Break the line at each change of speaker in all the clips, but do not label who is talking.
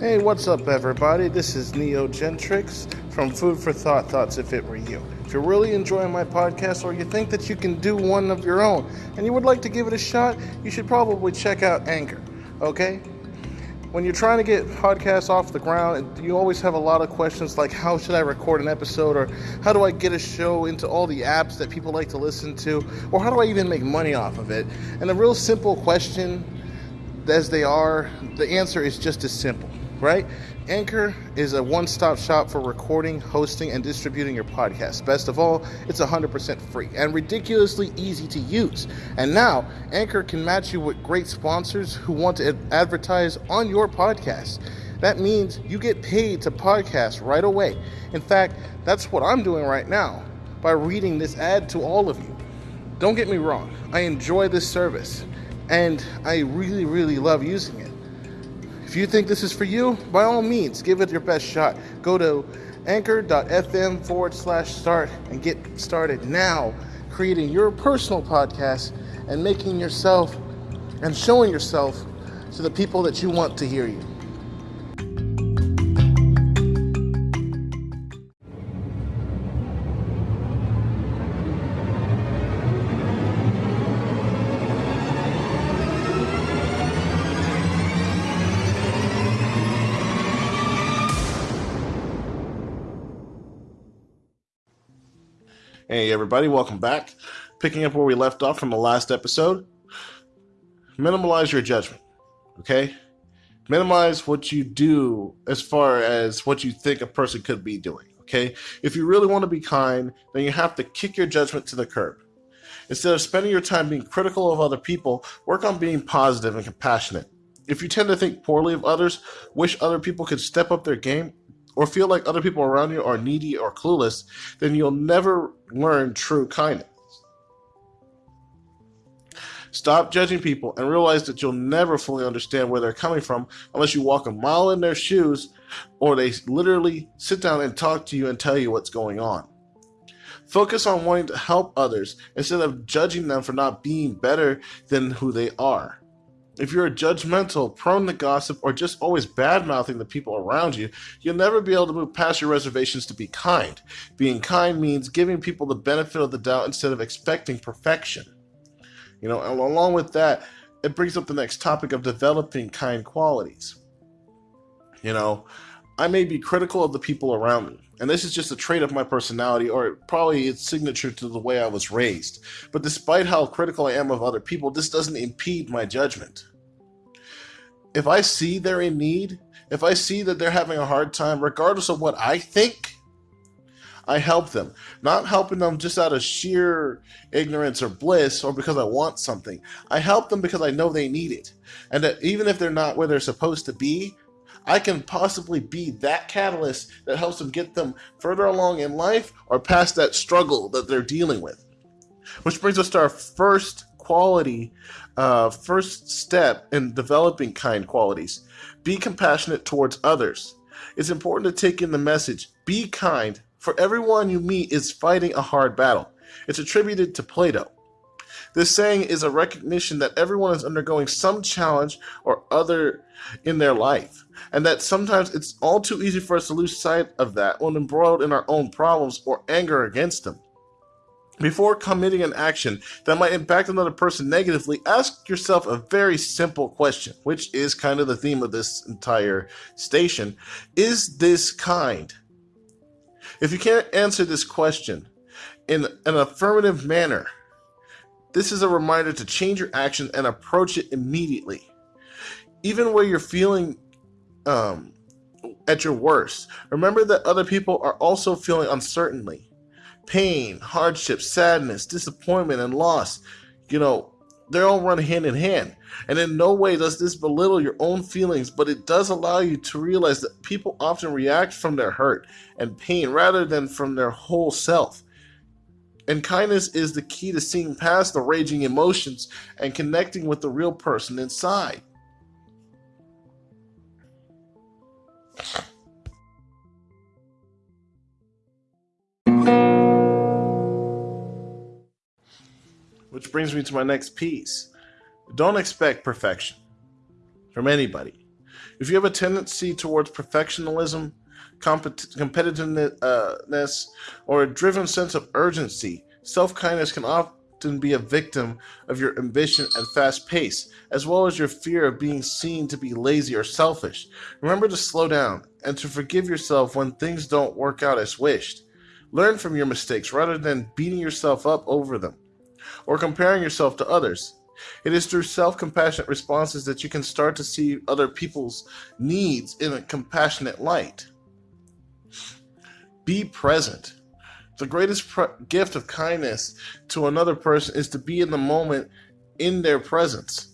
Hey, what's up, everybody? This is Neo Gentrix from Food for Thought Thoughts If It Were You. If you're really enjoying my podcast or you think that you can do one of your own and you would like to give it a shot, you should probably check out Anchor, okay? When you're trying to get podcasts off the ground, you always have a lot of questions like how should I record an episode or how do I get a show into all the apps that people like to listen to or how do I even make money off of it? And a real simple question as they are, the answer is just as simple right? Anchor is a one stop shop for recording, hosting, and distributing your podcast. Best of all, it's 100% free and ridiculously easy to use. And now, Anchor can match you with great sponsors who want to advertise on your podcast. That means you get paid to podcast right away. In fact, that's what I'm doing right now by reading this ad to all of you. Don't get me wrong, I enjoy this service and I really, really love using it. If you think this is for you, by all means, give it your best shot. Go to anchor.fm forward slash start and get started now creating your personal podcast and making yourself and showing yourself to the people that you want to hear you. Hey, everybody, welcome back. Picking up where we left off from the last episode. Minimalize your judgment, okay? Minimize what you do as far as what you think a person could be doing, okay? If you really want to be kind, then you have to kick your judgment to the curb. Instead of spending your time being critical of other people, work on being positive and compassionate. If you tend to think poorly of others, wish other people could step up their game, or feel like other people around you are needy or clueless, then you'll never learn true kindness. Stop judging people and realize that you'll never fully understand where they're coming from unless you walk a mile in their shoes or they literally sit down and talk to you and tell you what's going on. Focus on wanting to help others instead of judging them for not being better than who they are. If you're a judgmental, prone to gossip, or just always bad mouthing the people around you, you'll never be able to move past your reservations to be kind. Being kind means giving people the benefit of the doubt instead of expecting perfection. You know, along with that, it brings up the next topic of developing kind qualities. You know, I may be critical of the people around me, and this is just a trait of my personality, or probably it's signature to the way I was raised. But despite how critical I am of other people, this doesn't impede my judgment if I see they're in need, if I see that they're having a hard time, regardless of what I think, I help them. Not helping them just out of sheer ignorance or bliss or because I want something. I help them because I know they need it. And that even if they're not where they're supposed to be, I can possibly be that catalyst that helps them get them further along in life or past that struggle that they're dealing with. Which brings us to our first quality, uh, first step in developing kind qualities. Be compassionate towards others. It's important to take in the message be kind, for everyone you meet is fighting a hard battle. It's attributed to Plato. This saying is a recognition that everyone is undergoing some challenge or other in their life, and that sometimes it's all too easy for us to lose sight of that when embroiled in our own problems or anger against them. Before committing an action that might impact another person negatively, ask yourself a very simple question, which is kind of the theme of this entire station. Is this kind? If you can't answer this question in an affirmative manner, this is a reminder to change your action and approach it immediately. Even where you're feeling um, at your worst, remember that other people are also feeling uncertainly pain, hardship, sadness, disappointment, and loss, you know, they all run hand in hand. And in no way does this belittle your own feelings, but it does allow you to realize that people often react from their hurt and pain rather than from their whole self. And kindness is the key to seeing past the raging emotions and connecting with the real person inside. Which brings me to my next piece. Don't expect perfection from anybody. If you have a tendency towards perfectionism, competitiveness, uh, or a driven sense of urgency, self kindness can often be a victim of your ambition and fast pace, as well as your fear of being seen to be lazy or selfish. Remember to slow down and to forgive yourself when things don't work out as wished. Learn from your mistakes rather than beating yourself up over them or comparing yourself to others. It is through self compassionate responses that you can start to see other people's needs in a compassionate light. Be present. The greatest gift of kindness to another person is to be in the moment in their presence.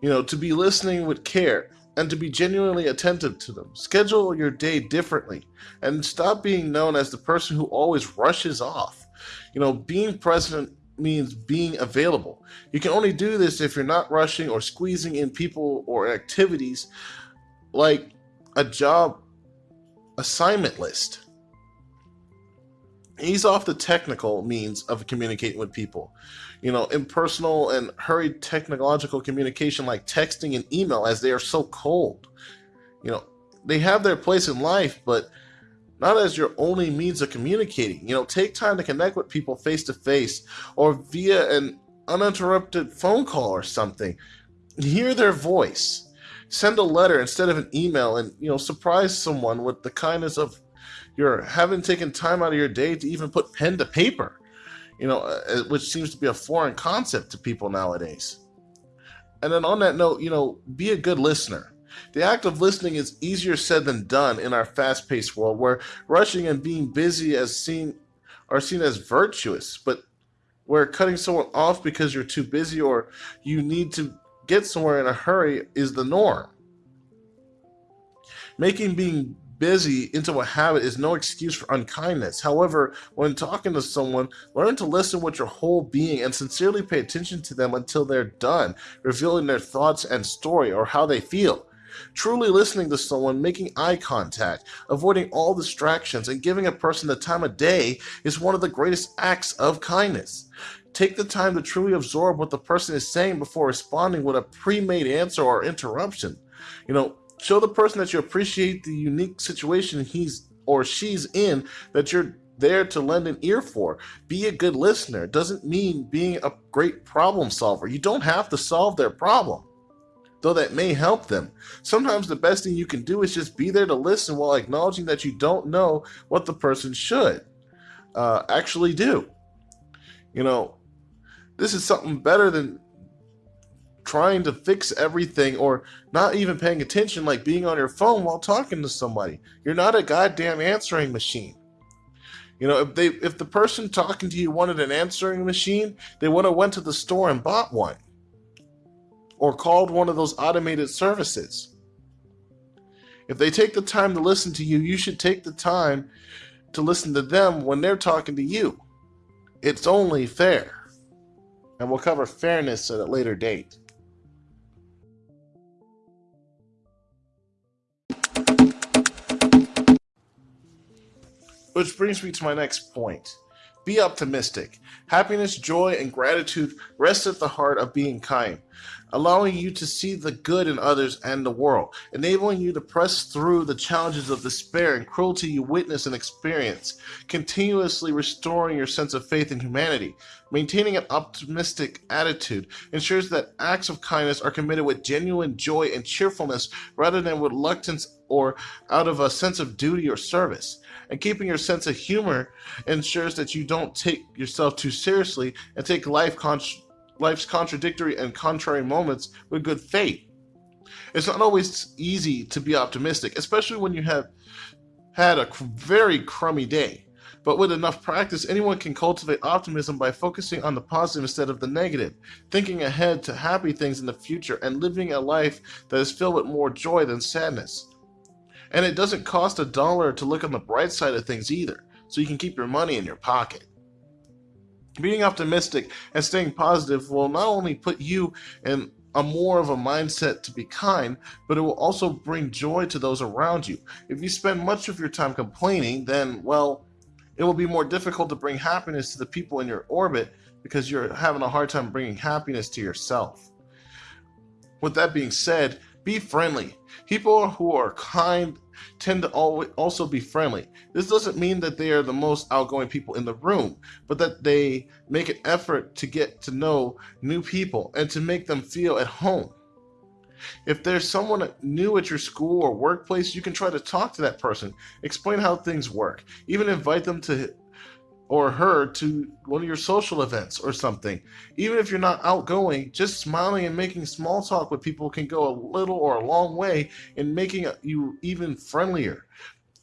You know, to be listening with care and to be genuinely attentive to them. Schedule your day differently and stop being known as the person who always rushes off. You know, being present means being available. You can only do this if you're not rushing or squeezing in people or activities like a job assignment list. Ease off the technical means of communicating with people. You know, impersonal and hurried technological communication like texting and email, as they are so cold. You know, they have their place in life, but not as your only means of communicating. You know, take time to connect with people face to face or via an uninterrupted phone call or something. Hear their voice. Send a letter instead of an email and, you know, surprise someone with the kindness of your having taken time out of your day to even put pen to paper, you know, uh, which seems to be a foreign concept to people nowadays. And then on that note, you know, be a good listener the act of listening is easier said than done in our fast-paced world where rushing and being busy as seen are seen as virtuous, but where cutting someone off because you're too busy or you need to get somewhere in a hurry is the norm. Making being busy into a habit is no excuse for unkindness. However, when talking to someone, learn to listen with your whole being and sincerely pay attention to them until they're done, revealing their thoughts and story or how they feel. Truly listening to someone, making eye contact, avoiding all distractions, and giving a person the time of day is one of the greatest acts of kindness. Take the time to truly absorb what the person is saying before responding with a pre made answer or interruption. You know, show the person that you appreciate the unique situation he's or she's in, that you're there to lend an ear for. Be a good listener. Doesn't mean being a great problem solver. You don't have to solve their problem though that may help them. Sometimes the best thing you can do is just be there to listen while acknowledging that you don't know what the person should uh, actually do. You know, this is something better than trying to fix everything or not even paying attention, like being on your phone while talking to somebody. You're not a goddamn answering machine. You know, if they if the person talking to you wanted an answering machine, they would have went to the store and bought one or called one of those automated services. If they take the time to listen to you, you should take the time to listen to them when they're talking to you. It's only fair. And we'll cover fairness at a later date. Which brings me to my next point. Be optimistic. Happiness, joy, and gratitude rest at the heart of being kind, allowing you to see the good in others and the world, enabling you to press through the challenges of despair and cruelty you witness and experience, continuously restoring your sense of faith in humanity. Maintaining an optimistic attitude ensures that acts of kindness are committed with genuine joy and cheerfulness rather than reluctance or out of a sense of duty or service and keeping your sense of humor ensures that you don't take yourself too seriously and take life con- life's contradictory and contrary moments with good faith. It's not always easy to be optimistic, especially when you have had a very crummy day. But with enough practice, anyone can cultivate optimism by focusing on the positive instead of the negative, thinking ahead to happy things in the future, and living a life that is filled with more joy than sadness. And it doesn't cost a dollar to look on the bright side of things either, so you can keep your money in your pocket. Being optimistic and staying positive will not only put you in a more of a mindset to be kind, but it will also bring joy to those around you. If you spend much of your time complaining, then, well, it will be more difficult to bring happiness to the people in your orbit because you're having a hard time bringing happiness to yourself. With that being said, Be friendly. People who are kind tend to also be friendly. This doesn't mean that they are the most outgoing people in the room, but that they make an effort to get to know new people and to make them feel at home. If there's someone new at your school or workplace, you can try to talk to that person, explain how things work, even invite them to or her to one of your social events or something. Even if you're not outgoing, just smiling and making small talk with people can go a little or a long way in making you even friendlier.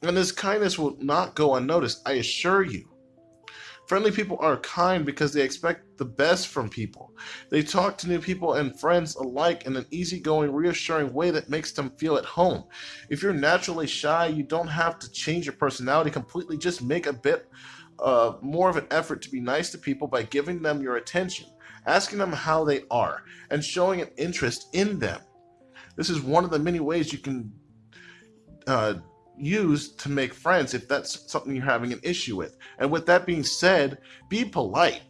And this kindness will not go unnoticed, I assure you. Friendly people are kind because they expect the best from people. They talk to new people and friends alike in an easygoing, reassuring way that makes them feel at home. If you're naturally shy, you don't have to change your personality completely, just make a bit uh, more of an effort to be nice to people by giving them your attention, asking them how they are, and showing an interest in them. This is one of the many ways you can uh, use to make friends if that's something you're having an issue with. And with that being said, be polite.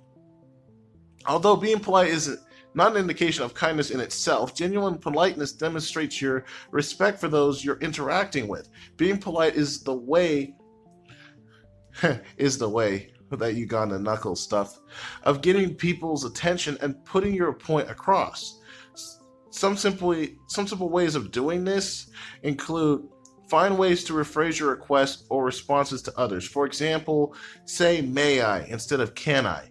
Although being polite is not an indication of kindness in itself, genuine politeness demonstrates your respect for those you're interacting with. Being polite is the way is the way that Uganda knuckle stuff of getting people's attention and putting your point across. Some simply some simple ways of doing this include find ways to rephrase your requests or responses to others. For example, say may I instead of can I.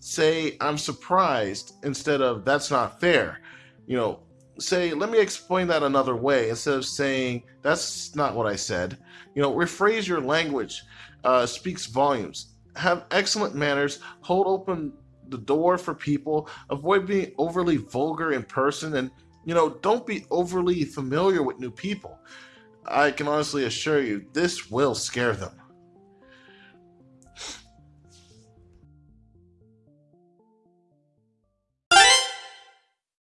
Say I'm surprised instead of that's not fair. You know, say let me explain that another way instead of saying that's not what I said. You know, rephrase your language uh, speaks volumes. Have excellent manners, hold open the door for people, avoid being overly vulgar in person, and you know, don't be overly familiar with new people. I can honestly assure you, this will scare them.